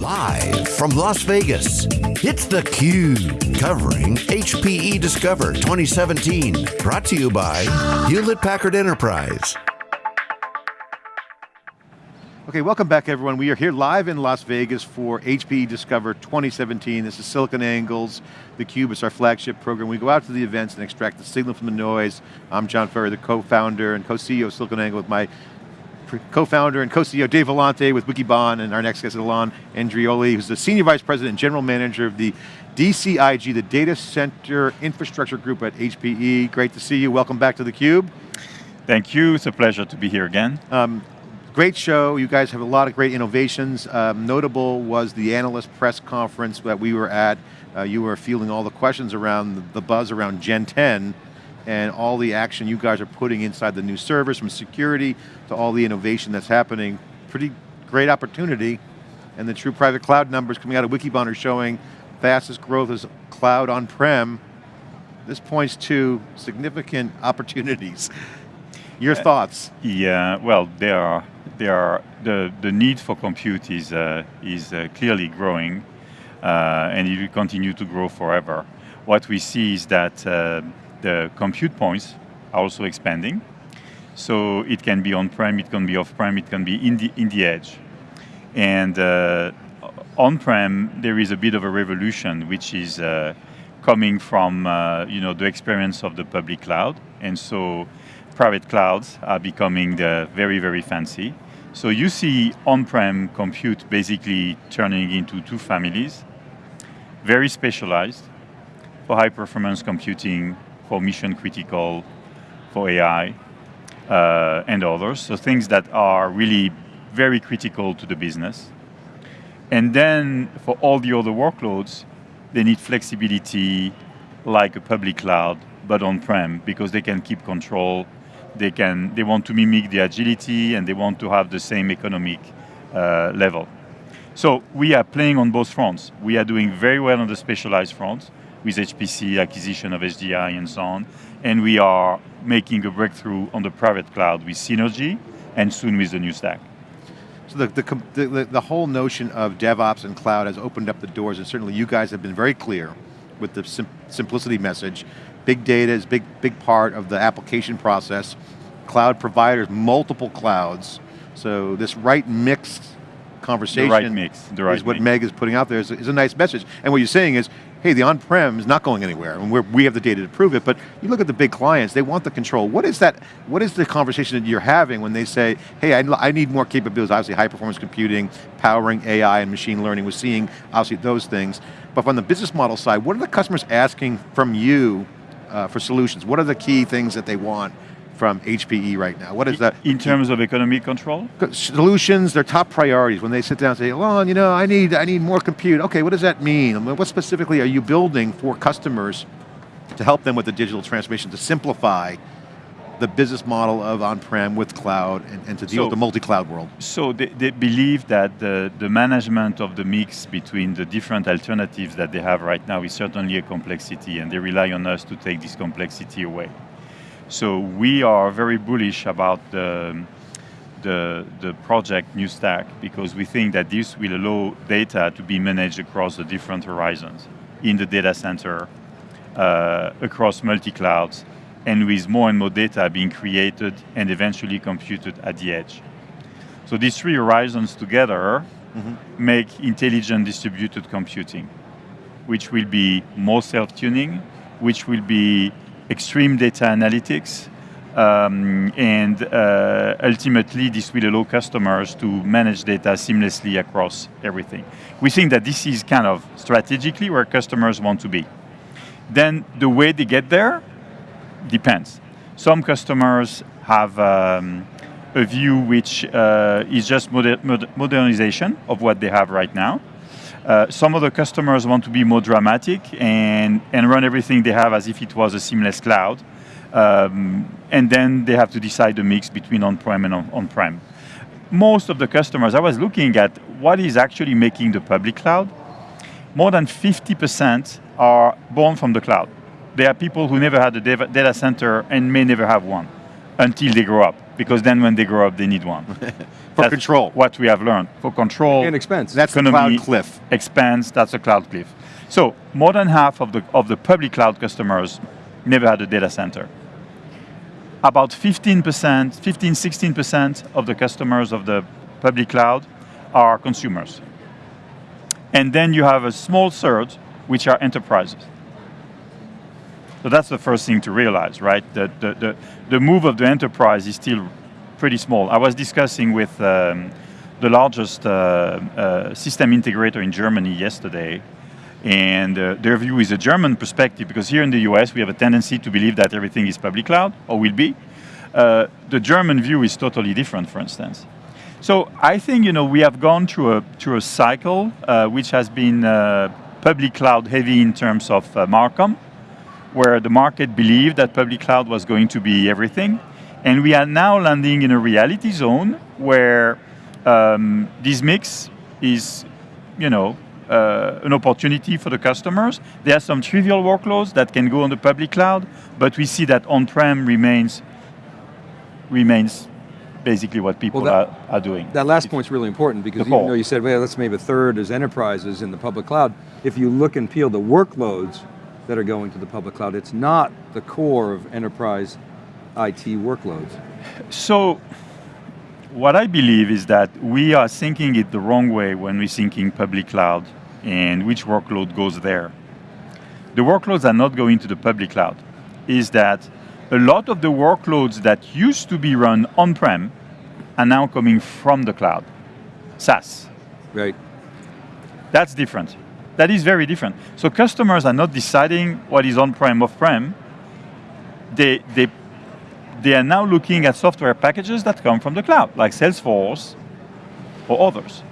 Live from Las Vegas, it's theCUBE, covering HPE Discover 2017. Brought to you by Hewlett Packard Enterprise. Okay, welcome back everyone. We are here live in Las Vegas for HPE Discover 2017. This is SiliconANGLE's theCUBE, it's our flagship program. We go out to the events and extract the signal from the noise. I'm John Furrier, the co-founder and co-CEO of SiliconANGLE with my co-founder and co-CEO Dave Vellante with Wikibon, and our next guest is Alain Andreoli, who's the Senior Vice President and General Manager of the DCIG, the Data Center Infrastructure Group at HPE. Great to see you, welcome back to theCUBE. Thank you, it's a pleasure to be here again. Um, Great show, you guys have a lot of great innovations. Um, notable was the analyst press conference that we were at. Uh, you were fielding all the questions around the, the buzz around Gen 10 and all the action you guys are putting inside the new servers, from security to all the innovation that's happening. Pretty great opportunity, and the true private cloud numbers coming out of Wikibon are showing fastest growth is cloud on-prem. This points to significant opportunities. Your uh, thoughts? Yeah, well, there are, there are the, the need for compute is, uh, is uh, clearly growing, uh, and it will continue to grow forever. What we see is that uh, the compute points are also expanding. So it can be on-prem, it can be off-prem, it can be in the, in the edge. And uh, on-prem, there is a bit of a revolution, which is coming from you know, the experience of the public cloud. And so private clouds are becoming very, very fancy. So you see on-prem compute basically turning into two families, very specialized for high performance computing, for mission critical, for AI, uh, and others. So things that are really very critical to the business. And then for all the other workloads, they need flexibility like a public cloud, but on-prem, because they can keep control they can they want to mimic the agility and they want to have the same economic uh, level. So we are playing on both fronts. We are doing very well on the specialized front with HPC, acquisition of SGI and so on, and we are making a breakthrough on the private cloud with Synergy and soon with the new stack. So the, the, the, the whole notion of DevOps and cloud has opened up the doors and certainly you guys have been very clear with the sim simplicity message Big data is big, big part of the application process. Cloud providers, multiple clouds. So this right mix conversation the right mix, the right is what mix. Meg is putting out there is, is a nice message. And what you're saying is, hey, the on-prem is not going anywhere, and we have the data to prove it, but you look at the big clients, they want the control. What is that, what is the conversation that you're having when they say, hey, I, I need more capabilities, obviously high performance computing, powering AI and machine learning, we're seeing obviously those things, but from the business model side, what are the customers asking from you uh, for solutions? What are the key things that they want from HPE right now? What is that? In terms of economic control? Solutions, their top priorities. When they sit down and say, Alain, you know, I need, I need more compute. Okay, what does that mean? what specifically are you building for customers to help them with the digital transformation, to simplify the business model of on-prem with cloud and, and, to deal so, with the multi-cloud world? So they, they, believe that the, the management of the mix between the different alternatives that they have right now is certainly a complexity and they rely on us to take this complexity away. So we are very bullish about the, the, the project New Stack because we think that this will allow data to be managed across the different horizons in the data center, uh, across multi-clouds, and with more and more data being created and eventually computed at the edge. So these three horizons together mm -hmm. make intelligent distributed computing, which will be more self-tuning, which will be extreme data analytics, um, and uh, ultimately this will allow customers to manage data seamlessly across everything. We think that this is kind of strategically where customers want to be. Then the way they get there depends. Some customers have um, a view which uh, is just moder modernization of what they have right now. Uh, some of the customers want to be more dramatic and, and run everything they have as if it was a seamless cloud. Um, and then they have to decide the mix between on-prem and on-prem. On Most of the customers, I was looking at what is actually making the public cloud. More than 50% are born from the cloud there are people who never had a data center and may never have one until they grow up. Because then when they grow up, they need one. For That's control. What we have learned. For control. And expense. That's the cloud cliff. Expands, that's a cloud cliff. So more than half of the, of the public cloud customers never had a data center. About 15%, 15, 16% of the customers of the public cloud are consumers. And then you have a small third, which are enterprises. So that's the first thing to realize, right? The, the, the, the move of the enterprise is still pretty small. I was discussing with um, the largest uh, uh, system integrator in Germany yesterday, and uh, their view is a German perspective because here in the US we have a tendency to believe that everything is public cloud or will be. Uh, the German view is totally different, for instance. So I think you know we have gone through a through a cycle uh, which has been uh, public cloud heavy in terms of Marcom, where the market believed that public cloud was going to be everything, and we are now landing in a reality zone where um, this mix is, you know, uh, an opportunity for the customers. There are some trivial workloads that can go on the public cloud, but we see that on-prem remains remains basically what people Well, that- are, are doing. That last point's really important because even though you said, well, let's maybe a third as enterprises in the public cloud, if you look and peel the workloads that are going to the public cloud, it's not the core of enterprise IT workloads. So, what I believe is that we are thinking it the wrong way when we're thinking public cloud and which workload goes there. The workloads are not going to the public cloud. Is that a lot of the workloads that used to be run on-prem are now coming from the cloud, SaaS. Right. That's different. That is very different. So customers are not deciding what is on-prem, off-prem. They, they, they are now looking at software packages that come from the cloud, like Salesforce or others.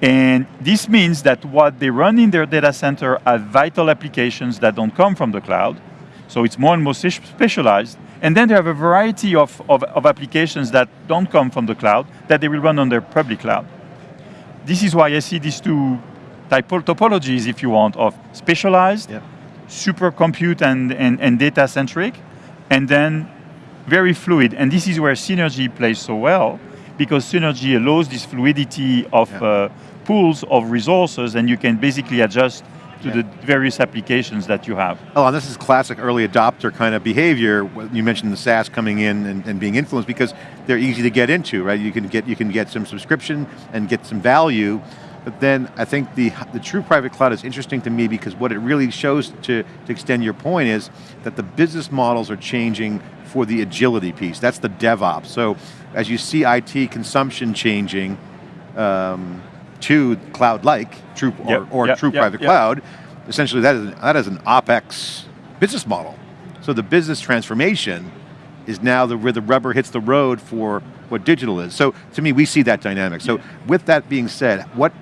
And this means that what they run in their data center are vital applications that don't come from the cloud. So it's more and more specialized. And then they have a variety of, of, of applications that don't come from the cloud that they will run on their public cloud. This is why I see these two typo- topologies, if you want, of specialized, Yep. super compute and, and, and data centric, and then very fluid. And this is where synergy plays so well, because synergy allows this fluidity of Yeah. uh, pools of resources, and you can basically adjust to the various applications that you have. Oh, and this is classic early adopter kind of behavior. You mentioned the SaaS coming in and, and being influenced because they're easy to get into, right? You can get you can get some subscription and get some value, but then I think the the true private cloud is interesting to me because what it really shows to to extend your point is that the business models are changing for the agility piece. That's the DevOps. So as you see IT consumption changing. Um, to cloud-like, true or, Yep, or yep, true yep, private cloud, essentially that is, that is an OpEx business model. So the business transformation is now the, where the rubber hits the road for what digital is. So to me, we see that dynamic. So with that being said, what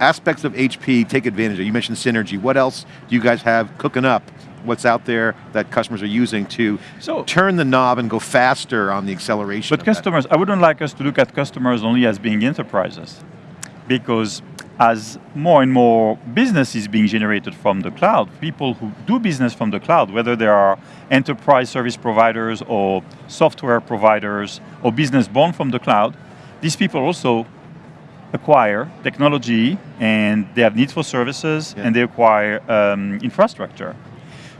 aspects of HP take advantage of? You mentioned synergy. What else do you guys have cooking up? What's out there that customers are using to So- turn the knob and go faster on the acceleration? But of that? customers, I wouldn't like us to look at customers only as being enterprises, because as more and more business is being generated from the cloud, people who do business from the cloud, whether they are enterprise service providers or software providers or business born from the cloud, these people also acquire technology and they have needs for services Yeah. and they acquire um, infrastructure.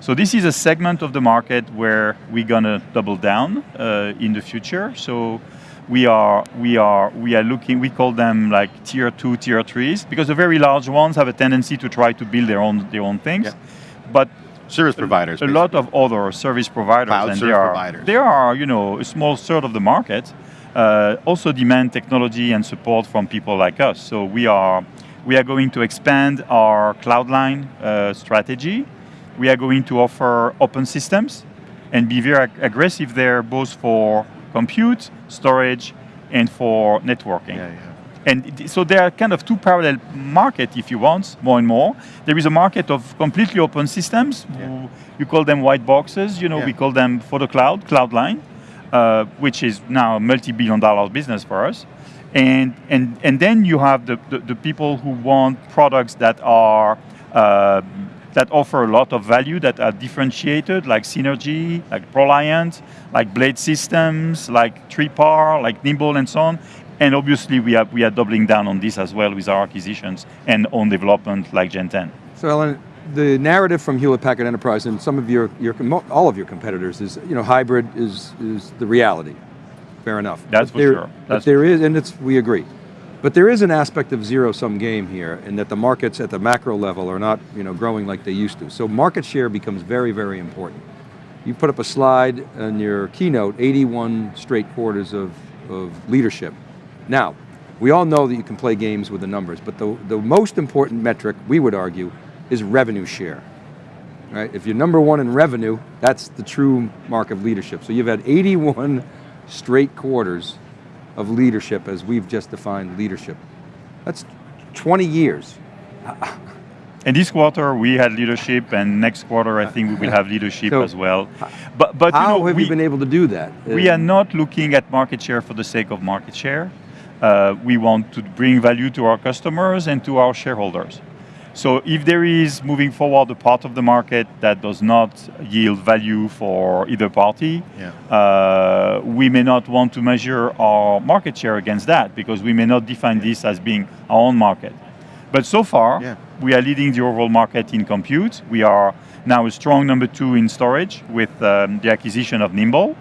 So this is a segment of the market where we're gonna double down uh, in the future. So we are we are we are looking. We call them like tier two, tier threes, because the very large ones have a tendency to try to build their own their own things. Yeah. But service providers. a lot of other service providers, Cloud and service they are providers. they are you know a small third of the market. Uh, also demand technology and support from people like us. So we are we are going to expand our Cloudline uh, strategy. We are going to offer open systems and be very ag- aggressive there, both for compute, storage, and for networking. Yeah, yeah. And so there are kind of two parallel market, if you want, more and more. There is a market of completely open systems. who- You call them white boxes. You know, Yeah. we call them for the cloud, Cloudline, uh, which is now a multi-billion dollar business for us. And and and then you have the, the, the people who want products that are uh, that offer a lot of value that are differentiated, like Synergy, like ProLiant, like Blade Systems, like 3PAR, like Nimble, and so on. And obviously, we are, we are doubling down on this as well with our acquisitions and own development like Gen 10. So Alain, the narrative from Hewlett Packard Enterprise and some of your, your all of your competitors is, you know, hybrid is, is the reality. Fair enough. That's but for there, sure. But That's there is, and it's, we agree. But there is an aspect of zero-sum game here in that the markets at the macro level are not you know, growing like they used to. So market share becomes very, very important. You put up a slide in your keynote, 81 straight quarters of, of leadership. Now, we all know that you can play games with the numbers, but the, the most important metric, we would argue, is revenue share. Right? If you're number one in revenue, that's the true mark of leadership. So you've had 81 straight quarters of leadership as we've just defined leadership. That's 20 years. And this quarter we had leadership, and next quarter I think we will have leadership So, as well. But but How you know, have we, you been able to do that? we are not looking at market share for the sake of market share. Uh, we want to bring value to our customers and to our shareholders. So if there is moving forward a part of the market that does not yield value for either party, Yeah. uh, we may not want to measure our market share against that because we may not define this as being our own market. But so far, Yeah. we are leading the overall market in compute. We are now a strong number two in storage with um, the acquisition of Nimble.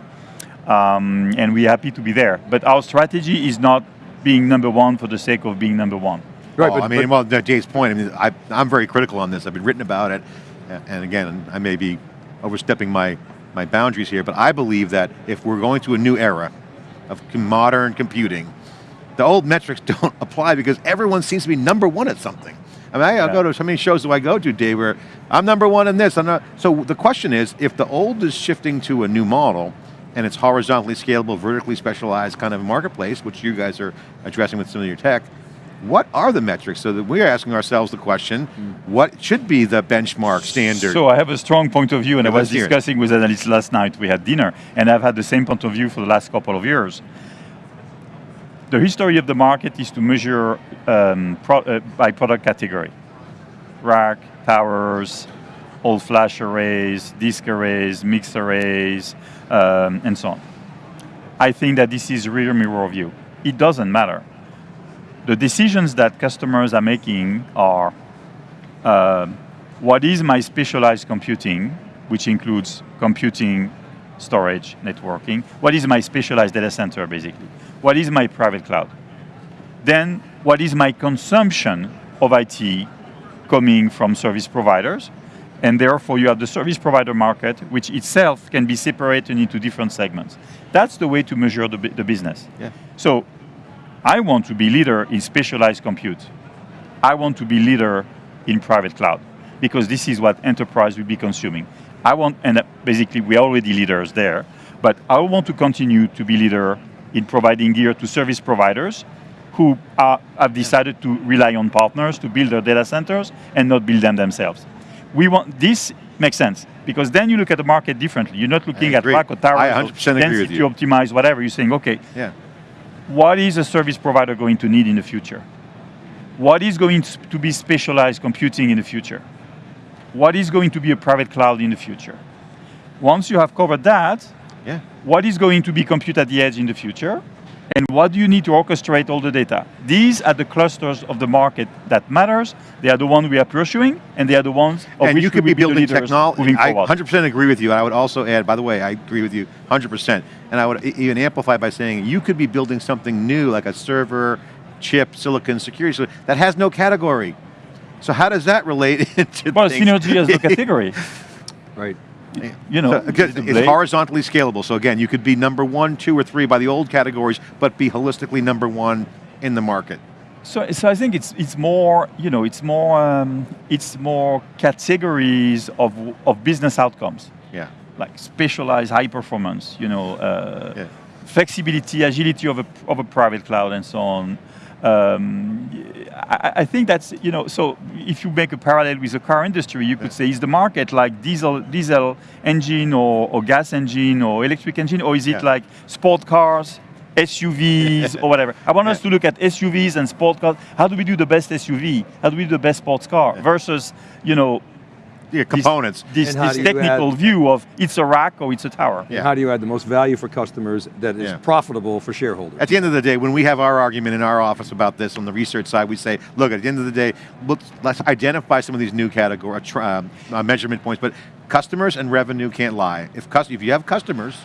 Um, and we're happy to be there. But our strategy is not being number one for the sake of being number one. Right, but- I mean, but- well, to Dave's point, I mean, I, I'm very critical on this. I've been written about it, and again, I may be overstepping my, my boundaries here, but I believe that if we're going to a new era of modern computing, the old metrics don't apply because everyone seems to be number one at something. I mean, I, I Yeah. go to, how many shows do I go to, Dave, where I'm number one in this, I'm not, so the question is, if the old is shifting to a new model, and it's horizontally scalable, vertically specialized kind of marketplace, which you guys are addressing with some of your tech, what are the metrics? So that we're asking ourselves the question, what should be the benchmark standard? So I have a strong point of view, and Yeah, I was it. discussing with analysts last night. We had dinner, and I've had the same point of view for the last couple of years. The history of the market is to measure um, pro, uh, by product category: rack, towers, all flash arrays, disk arrays, mix arrays, um, and so on. I think that this is rear mirror view. It doesn't matter. The decisions that customers are making are uh, what is my specialized computing, which includes computing, storage, networking? What is my specialized data center, basically? What is my private cloud? Then, what is my consumption of IT coming from service providers? And therefore, you have the service provider market, which itself can be separated into different segments. That's the way to measure the, the business. Yeah. So, I want to be leader in specialized compute. I want to be leader in private cloud because this is what enterprise will be consuming. I want, and basically we're already leaders there, but I want to continue to be leader in providing gear to service providers who are, have decided to rely on partners to build their data centers and not build them themselves. We want, this makes sense because then you look at the market differently. You're not looking at rack or tower, I 100% agree with density you. optimize, whatever. You're saying, okay, yeah. What is a service provider going to need in the future? What is going to be specialized computing in the future? What is going to be a private cloud in the future? Once you have covered that, Yeah. what is going to be compute at the edge in the future? And what do you need to orchestrate all the data? These are the clusters of the market that matters. They are the ones we are pursuing, and they are the ones of and which you could we be building technology. I 100% agree with you. And I would also add, by the way, I agree with you 100%. And I would even amplify by saying you could be building something new, like a server, chip, silicon, security solution, that has no category. So how does that relate into well, things? synergy as a category. Right. You know, So, it's horizontally scalable. So again, you could be number one, two, or three by the old categories, but be holistically number one in the market. So, so I think it's it's more you know it's more um, it's more categories of of business outcomes Yeah. like specialized high performance you know uh, Yeah. flexibility agility of a of a private cloud and so on. Um, I, I think that's you know so if you make a parallel with the car industry, you could say is the market like diesel diesel engine or, or gas engine or electric engine or is it Yeah. like sport cars? SUVs or whatever. I want us to look at SUVs and sport cars. How do we do the best SUV? How do we do the best sports car? Versus, you know, yeah, components. This, this technical add- view of it's a rack or it's a tower. Yeah. How do you add the most value for customers that is Yeah. profitable for shareholders? At the end of the day, when we have our argument in our office about this on the research side, we say, look, at the end of the day, let's, let's identify some of these new category tr- um, uh, measurement points, but customers and revenue can't lie. If, if you have customers,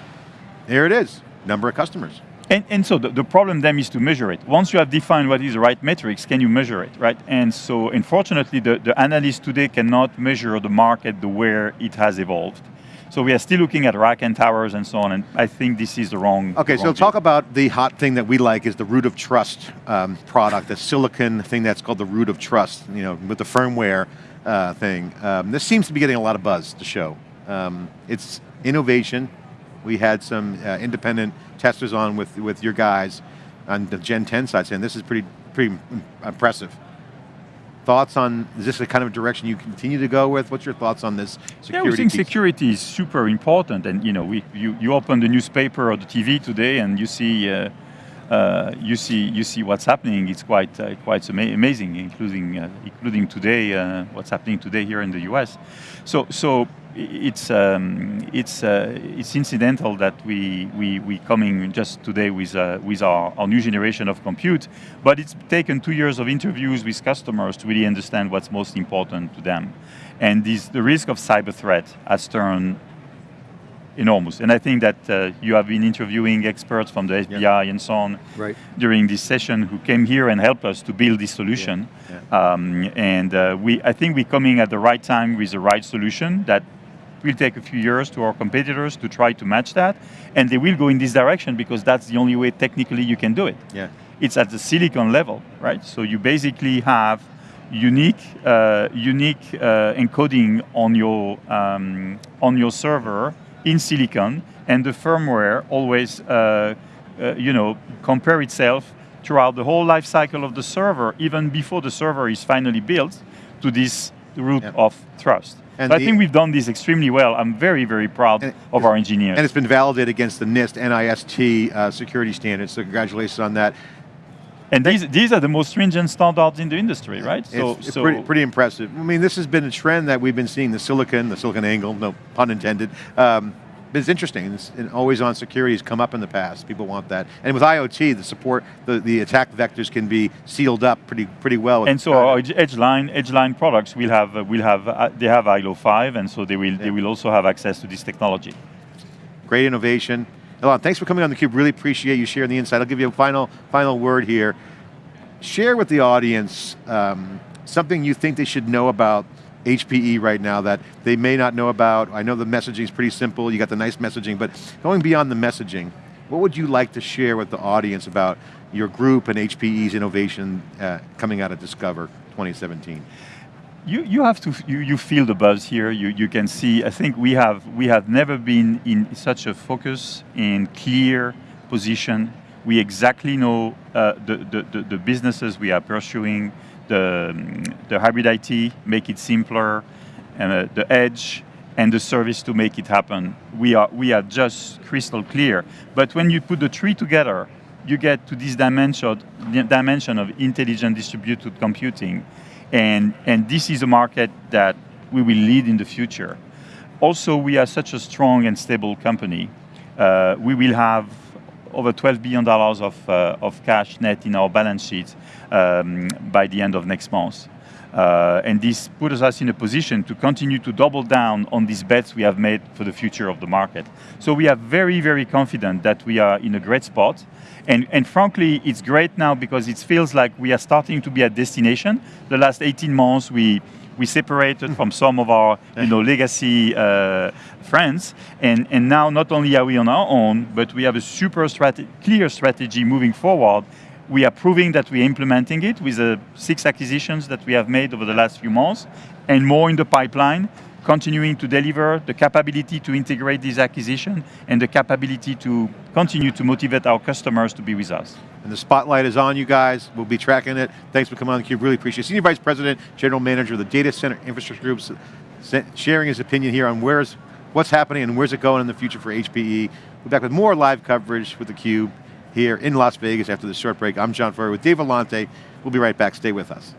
there it is, number of customers. And, and so the, the problem then is to measure it. Once you have defined what is the right metrics, can you measure it, right? And so unfortunately, the, the analysts today cannot measure the market the way it has evolved. So we are still looking at rack and towers and so on, and I think this is the wrong Okay, the so talk about the hot thing that we like is the root of trust um, product, the silicon thing that's called the root of trust, you know, with the firmware uh, thing. Um, this seems to be getting a lot of buzz, the show. Um, it's innovation. We had some uh, independent testers on with, with your guys on the Gen 10 side saying this is pretty, pretty impressive. Thoughts on, is this the kind of direction you continue to go with? What's your thoughts on this security Yeah, we think piece? security is super important, and you know, we, you, you open the newspaper or the TV today, and you see, uh, uh, you see, you see what's happening. It's quite, uh, quite ama- amazing, including, uh, including today, uh, what's happening today here in the U.S. So, so it's, um, it's, uh, it's incidental that we, we, we coming just today with, uh, with our, our new generation of compute, but it's taken two years of interviews with customers to really understand what's most important to them. And this, the risk of cyber threat has turned enormous. And I think that uh, you have been interviewing experts from the FBI and so on Right. during this session who came here and helped us to build this solution. Yeah. Um, and uh, we, I think we're coming at the right time with the right solution that will take a few years to our competitors to try to match that. And they will go in this direction because that's the only way technically you can do it. Yeah. It's at the silicon level, right? So you basically have unique, uh, unique uh, encoding on your, um, on your server in silicon, and the firmware always, uh, uh, you know, compare itself throughout the whole life cycle of the server, even before the server is finally built, to this root Yep. of trust. And So I think we've done this extremely well. I'm very, very proud And- of our engineers. And it's been validated against the NIST, NIST uh, security standards, so congratulations on that. And these, these are the most stringent standards in the industry, right? it's it's pretty, pretty impressive. I mean, this has been a trend that we've been seeing, the silicon, the silicon angle, no pun intended. Um, but it's interesting, it's, and always on security has come up in the past, people want that. And with IoT, the support, the, the attack vectors can be sealed up pretty pretty well. and so our edge, edge line, edge line products will have, uh, will have, uh, they have iLO 5, and so they will, they will also have access to this technology. Great innovation. Alain, thanks for coming on theCUBE, really appreciate you sharing the insight. I'll give you a final, final word here. Share with the audience um, something you think they should know about HPE right now that they may not know about. I know the messaging is pretty simple, you got the nice messaging, but going beyond the messaging, what would you like to share with the audience about your group and HPE's innovation uh, coming out of Discover 2017? You, you have to, you, you feel the buzz here, you, you can see, I think we have, we have never been in such a focus and clear position. We exactly know uh, the, the, the, the businesses we are pursuing, the, the hybrid IT, make it simpler, and uh, the edge, and the service to make it happen. We are, we are just crystal clear. But when you put the three together, you get to this dimension, dimension of intelligent distributed computing. And, and this is a market that we will lead in the future. Also, we are such a strong and stable company. Uh, we will have over $12 billion of, uh, of cash net in our balance sheet um, by the end of next month. Uh, and this puts us in a position to continue to double down on these bets we have made for the future of the market. So we are very, very confident that we are in a great spot. And, and frankly, it's great now because it feels like we are starting to be a destination. The last 18 months, we, we separated from some of our you know, legacy uh, friends. And, and now not only are we on our own, but we have a super strate clear strategy moving forward we are proving that we're implementing it with the six acquisitions that we have made over the last few months, and more in the pipeline, continuing to deliver the capability to integrate these acquisitions and the capability to continue to motivate our customers to be with us. And the spotlight is on you guys. We'll be tracking it. Thanks for coming on theCUBE, really appreciate it. Senior Vice President, General Manager of the Data Center Infrastructure Group, sharing his opinion here on where's, what's happening and where's it going in the future for HPE. We'll be back with more live coverage with theCUBE here in Las Vegas after this short break. I'm John Furrier with Dave Vellante. We'll be right back, stay with us.